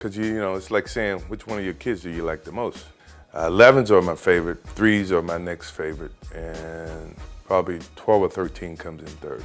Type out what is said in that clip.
Because, you, you know, it's like saying, which one of your kids do you like the most? Uh, 11s are my favorite, 3s are my next favorite, and probably 12 or 13 comes in third.